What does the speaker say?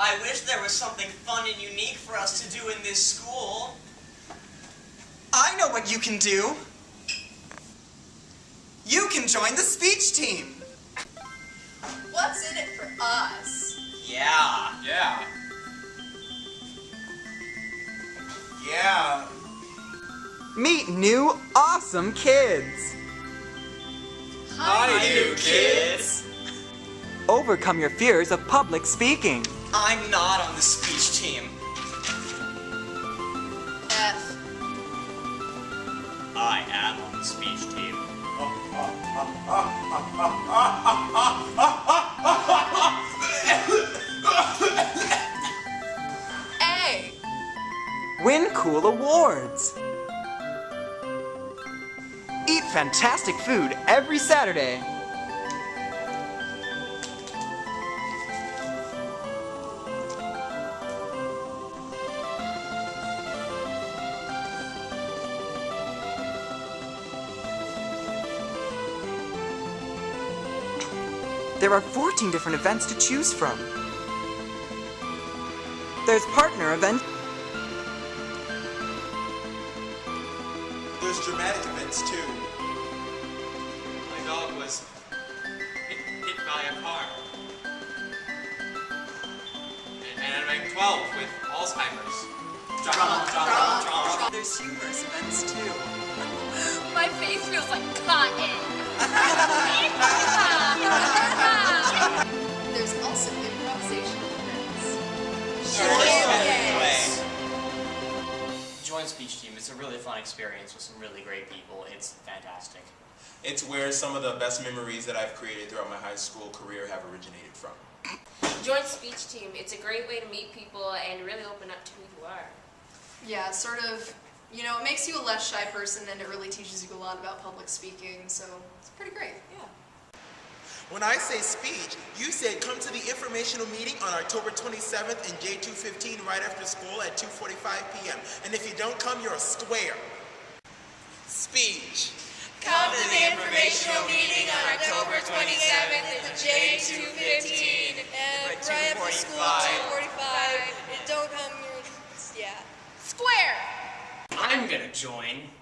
I wish there was something fun and unique for us to do in this school. I know what you can do. You can join the speech team. What's in it for us? Yeah. Yeah. Yeah. Meet new awesome kids. Hi, new kids. Overcome your fears of public speaking. I'm not on the speech team. F. I am on the speech team. A. Win cool awards. Eat fantastic food every Saturday. There are 14 different events to choose from. There's partner event. There's dramatic events too. My dog was hit, hit by a car. And, and I'm 12 with Alzheimer's. Drama, drama, drama. There's humorous events too. My face feels like cotton. Join speech team. It's a really fun experience with some really great people. It's fantastic. It's where some of the best memories that I've created throughout my high school career have originated from. Join speech team. It's a great way to meet people and really open up to who you are. Yeah, sort of, you know, it makes you a less shy person and it really teaches you a lot about public speaking, so it's pretty great. Yeah. When I say speech, you said come to the informational meeting on October 27th in J215 right after school at 2.45 p.m. And if you don't come, you're a square. Speech. Come to the informational meeting on October 27th at the J215 and right after school at 2:45. And don't come, you're, yeah. Square! I'm gonna join